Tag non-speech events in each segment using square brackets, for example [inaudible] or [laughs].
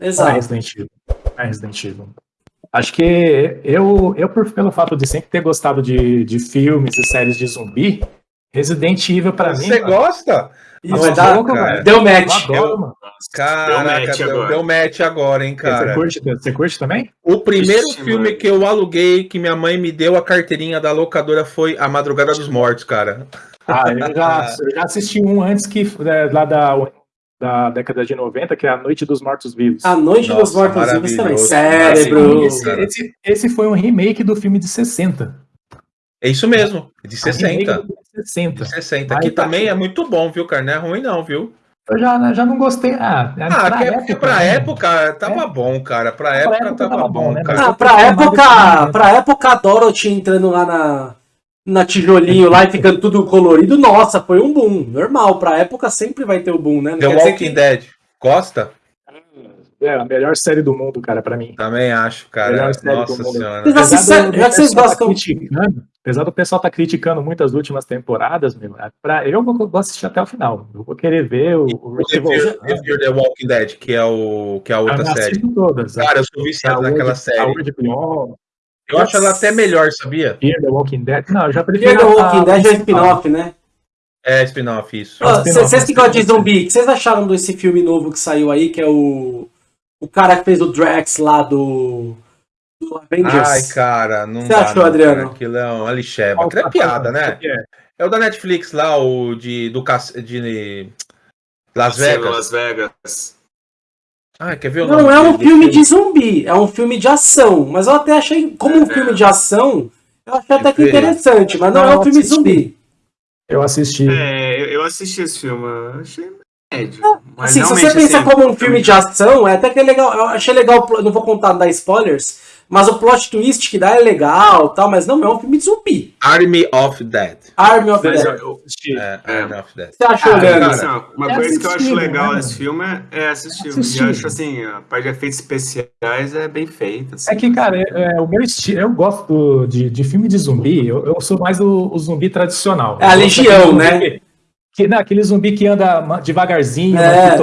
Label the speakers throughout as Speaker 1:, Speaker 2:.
Speaker 1: Exato.
Speaker 2: É Resident Evil. É Resident Evil. Acho que eu, eu por, pelo fato de sempre ter gostado de, de filmes e séries de zumbi, Resident Evil pra mim.
Speaker 3: Você gosta?
Speaker 1: Isso, dá-
Speaker 2: louco, velho.
Speaker 1: deu
Speaker 2: Eu
Speaker 1: match.
Speaker 2: adoro, mano.
Speaker 3: Caraca,
Speaker 4: match
Speaker 3: deu,
Speaker 4: agora.
Speaker 3: deu match agora, hein,
Speaker 2: Você
Speaker 3: cara.
Speaker 2: curte, você curte também?
Speaker 3: O primeiro
Speaker 4: Ixi,
Speaker 3: filme
Speaker 4: mano.
Speaker 3: que eu aluguei, que minha mãe me deu a carteirinha da locadora, foi A Madrugada dos Mortos, cara.
Speaker 2: Ah, eu já, eu já assisti um antes que é, lá da, da década de 90, que é A Noite dos Mortos Vivos.
Speaker 1: A Noite dos
Speaker 3: Nossa,
Speaker 1: Mortos Vivos também. Cérebro.
Speaker 2: esse, esse, esse foi um remake do filme de 60.
Speaker 3: É isso mesmo, de
Speaker 2: Um remake
Speaker 3: 60.
Speaker 2: do filme de 60.
Speaker 3: De 60.
Speaker 2: Aí
Speaker 3: Aqui
Speaker 2: tá
Speaker 3: também
Speaker 2: aqui.
Speaker 3: é muito bom, viu, cara? Não é ruim, não, viu?
Speaker 2: Eu já, já não gostei. Ah,
Speaker 3: Ah, que é porque pra
Speaker 2: né?
Speaker 3: época tava bom, cara. Pra época,
Speaker 2: época
Speaker 3: tava,
Speaker 2: tava
Speaker 3: bom,
Speaker 2: bom, né?
Speaker 3: cara.
Speaker 1: Ah, pra época, pra época a Dorothy entrando lá na, na tijolinho lá e ficando tudo colorido, nossa, foi um boom. Normal, pra época sempre vai ter o boom, né? Não
Speaker 3: The Walking
Speaker 1: que-
Speaker 3: Dead. Gosta?
Speaker 2: É a melhor série do mundo, cara, pra mim.
Speaker 3: Também acho, cara.
Speaker 2: Melhor série do
Speaker 3: Nossa
Speaker 2: mundo.
Speaker 3: senhora.
Speaker 2: Apesar do-
Speaker 1: já que vocês
Speaker 2: pessoal tá
Speaker 1: gostam-
Speaker 2: criticando, apesar do pessoal estar criticando muito as últimas temporadas, meu, é pra, eu vou, vou assistir até o final. Eu vou querer ver o, o
Speaker 3: O
Speaker 2: Rick
Speaker 3: The Walking Dead, que é, o, que é a outra série.
Speaker 2: todas.
Speaker 3: Cara, eu sou viciado
Speaker 2: Saúde-
Speaker 3: naquela série. Eu acho ela até melhor, sabia?
Speaker 2: Fear the Walking Dead. Não, eu já
Speaker 1: Fear
Speaker 2: prefiro.
Speaker 1: the
Speaker 2: a-
Speaker 1: Walking
Speaker 2: a
Speaker 1: Dead é spin-off, né?
Speaker 3: É, spin-off, isso.
Speaker 1: Vocês que gostam de zumbi, o que vocês acharam desse filme novo que saiu aí, que é o. O cara que fez o Drax lá do. Do Avengers.
Speaker 3: Ai, cara, não
Speaker 1: Você achou,
Speaker 3: não,
Speaker 1: Adriano?
Speaker 3: cara. Aquilo é uma lixeba.
Speaker 2: Qual
Speaker 3: Aquilo é piada, né?
Speaker 2: É.
Speaker 3: É o da Netflix lá, o de, do, de Las Vegas.
Speaker 4: Las Vegas.
Speaker 3: Ah, quer ver o
Speaker 1: Não
Speaker 3: nome
Speaker 1: é um filme de zumbi, é um filme de ação. Mas eu até achei, como um
Speaker 4: É.
Speaker 1: filme de ação, eu achei até que interessante, mas não,
Speaker 2: Não,
Speaker 1: é um filme
Speaker 2: assisti.
Speaker 1: zumbi.
Speaker 2: Eu assisti.
Speaker 4: É, eu, assisti esse filme, eu achei médio. Mas
Speaker 1: Assim, se você pensa
Speaker 4: assim,
Speaker 1: como um filme de ação, é até que é legal. Eu achei legal, não vou contar, dar spoilers, mas o plot twist que dá é legal tal, mas não é um filme de zumbi.
Speaker 3: Army of Dead.
Speaker 1: Army of
Speaker 4: Mas
Speaker 1: the
Speaker 4: eu,
Speaker 1: Dead.
Speaker 4: eu,
Speaker 3: É,
Speaker 4: É.
Speaker 3: Army of Dead.
Speaker 1: Você achou,
Speaker 2: Ah,
Speaker 3: cara,
Speaker 4: assim, ó, uma
Speaker 2: é
Speaker 4: coisa que eu acho legal
Speaker 2: né,
Speaker 4: desse
Speaker 2: mano?
Speaker 4: filme é, é assistir. E
Speaker 2: Assistível.
Speaker 4: acho assim, a parte de efeitos especiais é bem feita. Assim.
Speaker 2: É que, cara, é, é, o meu estilo, eu gosto de, de filme de zumbi, eu, eu sou mais o, o zumbi tradicional.
Speaker 1: É a
Speaker 2: Eu
Speaker 1: Legião, né?
Speaker 2: zumbi Que, não, aquele zumbi que anda devagarzinho,
Speaker 1: É.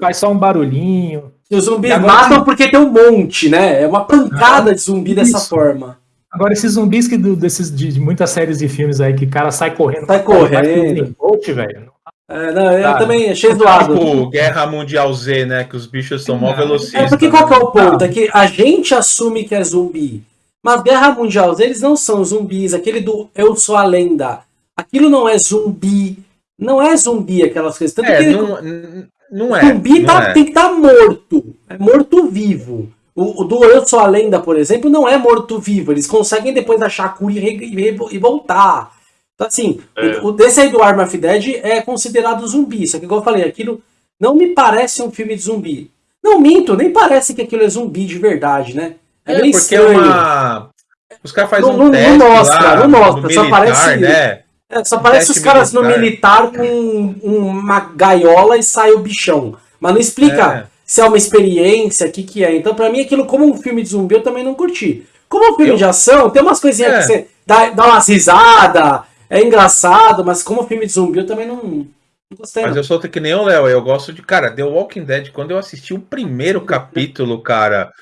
Speaker 2: faz só um barulhinho.
Speaker 1: E os zumbis
Speaker 2: E agora
Speaker 1: matam porque tem um monte, né? É uma pancada de zumbi dessa
Speaker 2: Isso.
Speaker 1: forma.
Speaker 2: Agora, esses zumbis que do- desses, de, de muitas séries e filmes aí, que o cara sai correndo.
Speaker 1: Sai correndo.
Speaker 2: Bolt, velho.
Speaker 1: É, não, eu
Speaker 2: Tá.
Speaker 1: também achei zoado.
Speaker 3: Tipo Guerra Mundial Z, né? Que os bichos são mó
Speaker 2: Não.
Speaker 3: velocistas.
Speaker 1: É porque qual que é o ponto?
Speaker 2: Não.
Speaker 1: É que a gente assume que é zumbi. Mas Guerra Mundial, eles não são zumbis. Aquele do Eu Sou a Lenda. Aquilo não é zumbi. Não é zumbi aquelas coisas. Tanto
Speaker 3: É,
Speaker 1: que
Speaker 3: não, não é.
Speaker 1: zumbi
Speaker 3: não
Speaker 1: tá-
Speaker 3: é.
Speaker 1: tem que estar morto. É morto-vivo. O, o do Eu Sou a Lenda, por exemplo, não é morto-vivo. Eles conseguem depois achar a cura e, e e voltar. Então, assim,
Speaker 4: É.
Speaker 1: o, o desse aí do Arm of Dead é considerado zumbi. Só que, igual eu falei, aquilo não me parece um filme de zumbi. Não minto, nem parece que aquilo é zumbi de verdade, né? É,
Speaker 3: É,
Speaker 1: bem
Speaker 3: porque
Speaker 1: estranho.
Speaker 3: é uma. Os caras fazem
Speaker 1: Não-
Speaker 3: um
Speaker 1: não- não
Speaker 3: teste
Speaker 1: mostra,
Speaker 3: lá
Speaker 1: não mostra,
Speaker 3: no
Speaker 1: só
Speaker 3: militar,
Speaker 1: parece-
Speaker 3: né?
Speaker 1: É, só parece os caras no
Speaker 3: militar.
Speaker 1: militar com uma gaiola e sai o bichão. Mas não explica
Speaker 3: É.
Speaker 1: se é uma experiência, o que, que é. Então, pra mim, aquilo como um filme de zumbi, eu também não curti. Como um filme
Speaker 3: Eu-
Speaker 1: de ação, tem umas coisinhas
Speaker 3: É.
Speaker 1: que você dá, dá umas risadas, é engraçado, mas como filme de zumbi, eu também não, gostei.
Speaker 3: Mas eu sou que nem o Léo, eu gosto de. Cara, The Walking Dead, quando eu assisti o primeiro [laughs] capítulo, cara.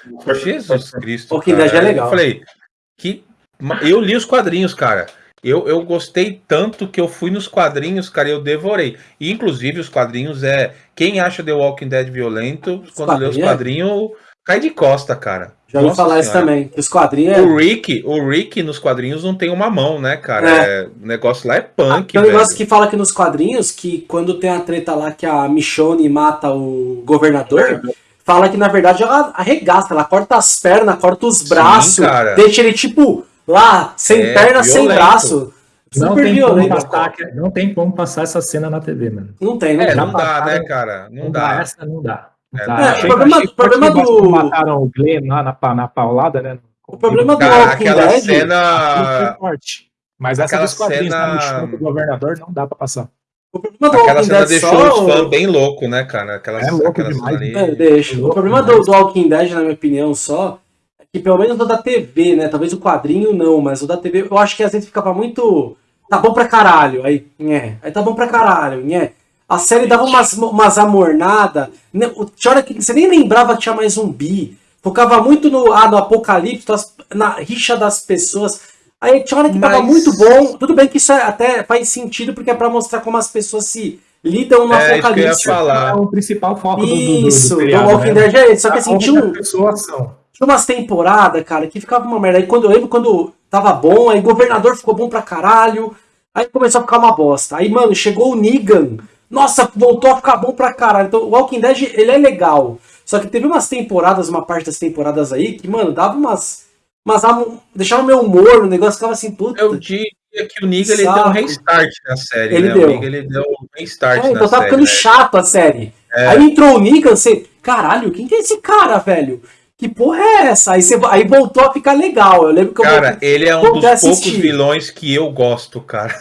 Speaker 3: Jesus Cristo.
Speaker 1: Walking
Speaker 3: cara,
Speaker 1: Dead é legal.
Speaker 3: Eu falei, que. Eu li os quadrinhos, cara. Eu, eu gostei tanto que eu fui nos quadrinhos, cara, e eu devorei. E, inclusive, os quadrinhos é. Quem acha The Walking Dead violento, quando lê os
Speaker 1: quadrinhos é?
Speaker 3: cai de costa, cara.
Speaker 1: Já ouvi falar isso também, os quadrinhos
Speaker 3: O
Speaker 1: é...
Speaker 3: Rick, o Rick nos quadrinhos não tem uma mão, né, cara?
Speaker 1: É.
Speaker 3: É, o negócio lá é punk,
Speaker 1: Tem um negócio que fala que nos quadrinhos, que quando tem a treta lá que a Michonne mata o governador, fala que na verdade ela arregaça, ela corta as pernas, corta os
Speaker 3: Sim,
Speaker 1: braços,
Speaker 3: cara.
Speaker 1: deixa ele tipo lá, sem
Speaker 3: É,
Speaker 1: perna, sem
Speaker 3: violento.
Speaker 1: braço.
Speaker 2: Não
Speaker 1: Super
Speaker 2: tem, como
Speaker 1: violento.
Speaker 2: passar, não tem como passar essa cena na TV, mano.
Speaker 1: Não tem, não
Speaker 3: É, não dá, né, cara? Não, dá.
Speaker 2: Essa não dá. Não
Speaker 3: É,
Speaker 2: dá.
Speaker 3: não dá.
Speaker 2: Achei-
Speaker 1: É, o problema-
Speaker 2: achei
Speaker 1: problema
Speaker 2: forte
Speaker 1: do-
Speaker 2: Mataram o Glenn lá na, na paulada, né?
Speaker 1: O problema do Walking
Speaker 3: aquela
Speaker 1: Dead...
Speaker 3: Cena.
Speaker 2: forte. Mas essa
Speaker 3: aquela
Speaker 2: dos quadrinhos
Speaker 3: cena-
Speaker 2: tá no chão do governador não dá pra passar.
Speaker 1: O problema do
Speaker 3: Aquela
Speaker 1: Walking
Speaker 3: cena
Speaker 1: Dead
Speaker 3: deixou
Speaker 1: só...
Speaker 3: os fãs bem loucos, né, cara? Aquelas,
Speaker 2: É louco
Speaker 3: aquela
Speaker 2: demais,
Speaker 3: cena
Speaker 1: É, deixa. O
Speaker 2: Louco
Speaker 1: problema do,
Speaker 2: demais.
Speaker 1: do Walking Dead, na minha opinião, só, é que pelo menos o da TV, né? Talvez o quadrinho não, mas o da TV, eu acho que às vezes ficava muito. Tá bom pra caralho. Aí, nhé. Aí tá bom pra caralho, nhé. A série dava umas, umas amornadas. né, Tinha hora que você nem lembrava que tinha mais zumbi. Focava muito no, ah, no apocalipse, na rixa das pessoas. Aí tinha hora que tava
Speaker 3: Mas-
Speaker 1: muito bom. Tudo bem que isso é- até faz sentido, porque é pra mostrar como as pessoas se lidam no
Speaker 3: É, isso que eu ia
Speaker 1: apocalipse.
Speaker 3: falar.
Speaker 2: É o principal foco do, do, do, do
Speaker 1: Isso, do
Speaker 2: seriado,
Speaker 1: Walking
Speaker 2: né?
Speaker 1: Dead é esse. Só que assim, tinha, um,
Speaker 2: pessoas são.
Speaker 1: Umas temporadas, cara, que ficava uma merda. Aí quando eu lembro quando tava bom, aí governador ficou bom pra caralho. Aí começou a ficar uma bosta. Aí, mano, chegou o Negan. Nossa, voltou a ficar bom pra caralho. Então, o Walking Dead, ele é legal. Só que teve umas temporadas, uma parte das temporadas aí, que, mano, dava umas. am- deixava meu humor no negócio, ficava assim, puta.
Speaker 3: Eu diria que o Niga ele deu um restart na série,
Speaker 1: Ele
Speaker 3: né?
Speaker 1: deu.
Speaker 3: O Niga ele deu um restart
Speaker 1: É,
Speaker 3: na
Speaker 1: então tava
Speaker 3: série.
Speaker 1: ficando
Speaker 3: né?
Speaker 1: chato a série. Aí entrou o Negan, você. Caralho, quem que é esse cara, velho? Que porra é essa? Aí, você, aí voltou a ficar legal. Eu lembro que eu
Speaker 3: Cara, ele é um dos poucos vilões que eu gosto, cara.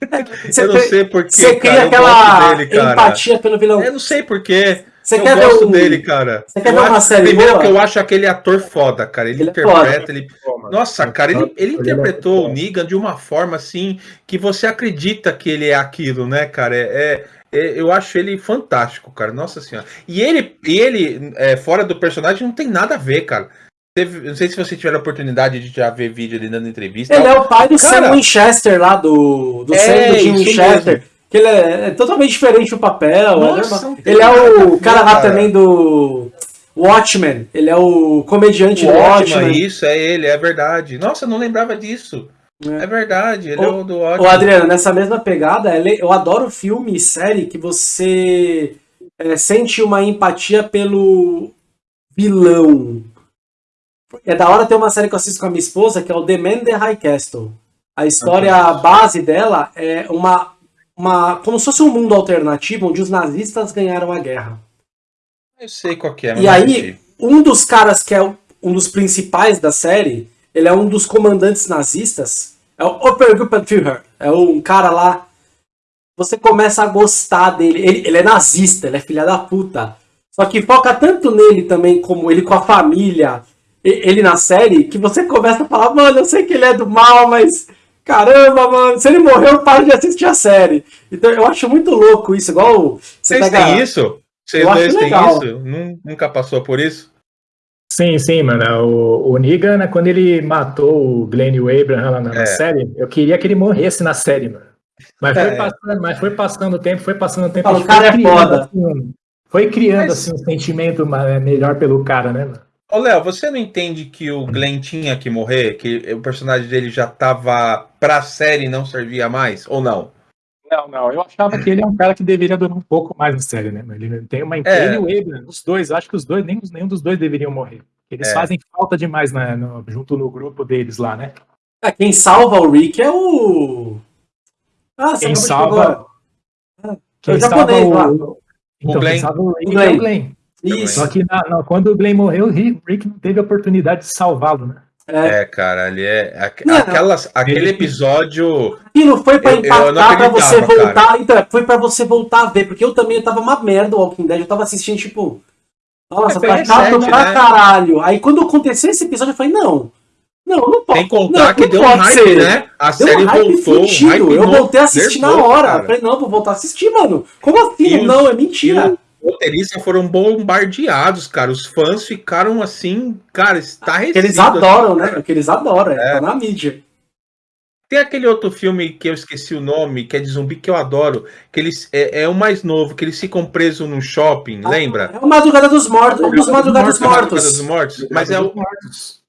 Speaker 3: [laughs]
Speaker 1: Você
Speaker 3: eu não sei porquê,
Speaker 1: Você cria
Speaker 3: cara.
Speaker 1: Aquela
Speaker 3: dele, cara.
Speaker 1: empatia pelo vilão.
Speaker 3: Eu não sei porquê.
Speaker 1: Você
Speaker 3: eu
Speaker 1: quer ver
Speaker 3: gosto
Speaker 1: um-
Speaker 3: dele, cara.
Speaker 1: Você quer
Speaker 3: Eu
Speaker 1: ver uma
Speaker 3: acho-
Speaker 1: série
Speaker 3: Primeiro
Speaker 1: boa?
Speaker 3: que eu acho aquele ator foda, cara. Ele,
Speaker 1: Ele é
Speaker 3: interpreta, ele.
Speaker 2: Pô, mano.
Speaker 3: Nossa, cara, ele, ele
Speaker 2: Ele é
Speaker 3: interpretou o. Negan de uma forma assim que você acredita que ele é aquilo, né, cara? É, é- é- eu acho ele fantástico, cara. Nossa senhora. E ele, ele é, fora do personagem, não tem nada a ver, cara. Teve- não sei se você tiver a oportunidade de já ver vídeo ele dando entrevista.
Speaker 1: Ele é o pai do
Speaker 3: Cara-
Speaker 1: Sam Winchester lá, do, do
Speaker 3: É,
Speaker 1: Sam do Jim
Speaker 3: isso
Speaker 1: Winchester. Que ele é, é totalmente diferente do papel. é
Speaker 3: Nossa,
Speaker 1: ele é o cara lá também do Watchmen. Ele é o comediante do
Speaker 3: Ótimo,
Speaker 1: Watchmen.
Speaker 3: isso, é ele, é verdade. Nossa, eu não lembrava disso.
Speaker 1: É.
Speaker 3: É, verdade, ele
Speaker 1: Ô,
Speaker 3: é o do
Speaker 1: Ô,
Speaker 3: ótimo.
Speaker 1: Adriano, nessa mesma pegada, é eu adoro filme e série que você é, sente uma empatia pelo vilão. É da hora ter uma série que eu assisto com a minha esposa, que é o The Man the High Castle. A história a base dela é uma, uma. como se fosse um mundo alternativo onde os nazistas ganharam a guerra.
Speaker 3: Eu sei qual que é, mas
Speaker 1: E aí, um dos caras que é o- um dos principais da série, ele é um dos comandantes nazistas, é o Obergruppenführer, é um cara lá. Você começa a gostar dele. Ele, ele é nazista, ele é filha da puta. Só que foca tanto nele também, como ele com a família, ele na série, que você começa a falar, mano, eu sei que ele é do mal, mas caramba, mano, se ele morreu, eu paro de assistir a série. Então eu acho muito louco isso, igual você
Speaker 3: Vocês
Speaker 1: pega.
Speaker 3: têm isso? Vocês dois têm isso? Nun- Nunca passou por isso?
Speaker 2: Sim, sim, mano. O, o Negan, né, quando ele matou o Glenn e o Abraham lá na,
Speaker 3: É.
Speaker 2: série, eu queria que ele morresse na série, mano. Mas foi,
Speaker 3: É.
Speaker 2: passando, mas foi passando o tempo, foi passando o tempo.
Speaker 1: O cara
Speaker 2: foi
Speaker 1: é foda.
Speaker 2: assim, foi criando
Speaker 3: Mas-
Speaker 2: assim, um sentimento ma- melhor pelo cara, né, mano?
Speaker 3: Ô, Léo, você não entende que o Glenn tinha que morrer? Que o personagem dele já tava pra série e não servia mais? Ou não?
Speaker 2: Não, não. Eu achava que ele é um cara que deveria durar um pouco mais na série, né? Ele tem uma
Speaker 3: É.
Speaker 2: ele e o Abraham, os dois, acho que os dois, nem, nenhum dos dois deveriam morrer. Eles
Speaker 3: É.
Speaker 2: fazem falta demais na- no- junto no grupo deles lá, né?
Speaker 1: Ah, quem salva o Rick é o. Ah,
Speaker 2: Quem salva-
Speaker 1: falar.
Speaker 2: Quem
Speaker 1: É o
Speaker 2: salva
Speaker 1: lá.
Speaker 2: o, então,
Speaker 3: Glenn.
Speaker 2: quem salva o Rick
Speaker 1: O Glenn.
Speaker 2: é o Glenn.
Speaker 1: Isso.
Speaker 2: Só que na- na- quando o Glenn morreu, o Rick Rick não teve a oportunidade de salvá-lo, né?
Speaker 1: É.
Speaker 3: É, cara, ele é. aque-
Speaker 1: Não.
Speaker 3: aquelas, aquele
Speaker 2: Ele-
Speaker 3: episódio.
Speaker 1: Aquilo foi pra
Speaker 3: Eu- eu não
Speaker 1: impactar pra você voltar. Então, foi pra você voltar a ver, porque eu também eu tava uma merda o Walking Dead. Eu tava assistindo, tipo. Nossa,
Speaker 3: É,
Speaker 1: tá chato
Speaker 3: recente,
Speaker 1: pra
Speaker 3: né?
Speaker 1: caralho. Aí quando aconteceu esse episódio, eu falei, não. Não, não pode.
Speaker 3: Sem contar
Speaker 1: não,
Speaker 3: que
Speaker 1: não
Speaker 3: deu um hype,
Speaker 1: ser.
Speaker 3: né? A
Speaker 1: Deu
Speaker 3: série
Speaker 1: um hype
Speaker 3: voltou. um
Speaker 1: eu voltei a assistir na
Speaker 3: nervoso,
Speaker 1: hora.
Speaker 3: cara.
Speaker 1: Falei, não, vou voltar a assistir, mano. Como assim?
Speaker 3: E os-
Speaker 1: não, é mentira.
Speaker 3: Os roteiristas foram bombardeados, cara. Os fãs ficaram assim, cara.
Speaker 1: Porque eles adoram, né? Porque eles adoram, é. Tá na mídia.
Speaker 3: Tem aquele outro filme que eu esqueci o nome, que é de zumbi, que eu adoro. Que eles é, é o mais novo, que eles ficam presos num shopping, lembra?
Speaker 1: É o Madrugada dos Mortos, um dos Madrugados
Speaker 3: Mortos, Madrugada dos Mortos. Mas é o,
Speaker 2: mortos.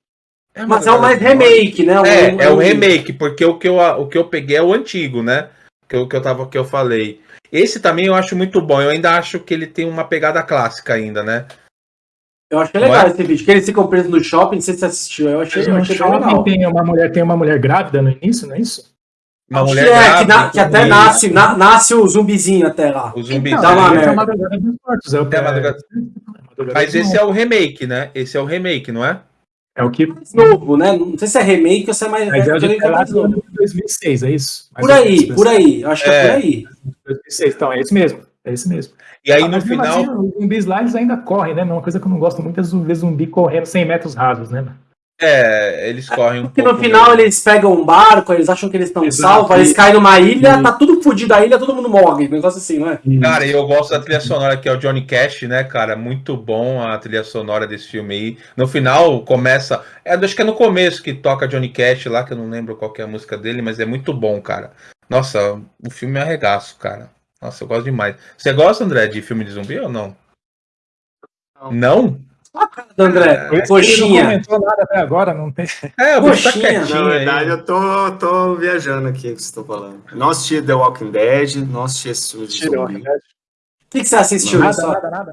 Speaker 3: é
Speaker 1: Mas é o mais remake, né?
Speaker 3: É, é o remake, porque o que eu, o que eu peguei é o antigo, né? Que eu, que eu tava que eu falei. Esse também eu acho muito bom. Eu ainda acho que ele tem uma pegada clássica ainda, né?
Speaker 1: Eu achei legal
Speaker 3: é?
Speaker 1: esse vídeo. Que eles ficam presos no shopping, não sei se você assistiu. Eu achei, eu achei legal.
Speaker 2: tem uma mulher, tem uma mulher grávida no início, não é isso?
Speaker 3: Uma
Speaker 1: Acho
Speaker 3: mulher
Speaker 1: que, é, que,
Speaker 3: grávida,
Speaker 1: na- que até nasce, na- nasce o zumbizinho até lá.
Speaker 3: O.
Speaker 2: Então,
Speaker 1: dá uma
Speaker 2: esse é a Madrugada dos Mortos. É, o,
Speaker 3: É a Madrugada- Mas esse é o remake, né? Esse é o remake, não é?
Speaker 2: É o que.
Speaker 1: Mais novo, né? Não sei se é remake ou se é mais,
Speaker 2: Mas é
Speaker 1: é,
Speaker 2: de
Speaker 1: é mais novo.
Speaker 2: de 2006, é isso? Mais
Speaker 1: Por aí,
Speaker 2: menos,
Speaker 1: por aí. Eu acho que é,
Speaker 3: É.
Speaker 1: por aí.
Speaker 2: 2006, então, é esse mesmo. É esse mesmo.
Speaker 3: E aí
Speaker 2: Ah,
Speaker 3: no final.
Speaker 2: os zumbis lá eles ainda correm, né? Uma coisa que eu não gosto muito é zumbi, zumbi correndo 100 metros rasos, né?
Speaker 3: É, eles correm um
Speaker 1: Porque
Speaker 3: pouco.
Speaker 1: no final
Speaker 3: mesmo.
Speaker 1: eles pegam um barco, eles acham que eles estão salvos, eles caem numa ilha, tá tudo fodido a ilha, todo mundo morre. Um negócio assim, não é?
Speaker 3: Cara, eu gosto da trilha sonora que é o Johnny Cash, né, cara? Muito bom a trilha sonora desse filme aí. No final começa. É, acho que é no começo que toca Johnny Cash lá, que eu não lembro qual que é a música dele, mas é muito bom, cara. Nossa, o filme é arregaço, cara. Nossa, eu gosto demais. Você gosta, André, de filme de zumbi ou não?
Speaker 4: Não.
Speaker 3: Não?
Speaker 1: André,
Speaker 2: que ele não
Speaker 1: coxinha.
Speaker 2: comentou nada até agora, não tem.
Speaker 3: É, o bicho tá
Speaker 1: Coxinha.
Speaker 3: quietinho
Speaker 4: Na verdade,
Speaker 3: aí.
Speaker 4: eu tô, tô viajando aqui o que vocês estão falando. Não assisti The Walking Dead, não assisti esse filme de zumbi.
Speaker 1: O que, que você assistiu?
Speaker 2: Nada, nada, nada.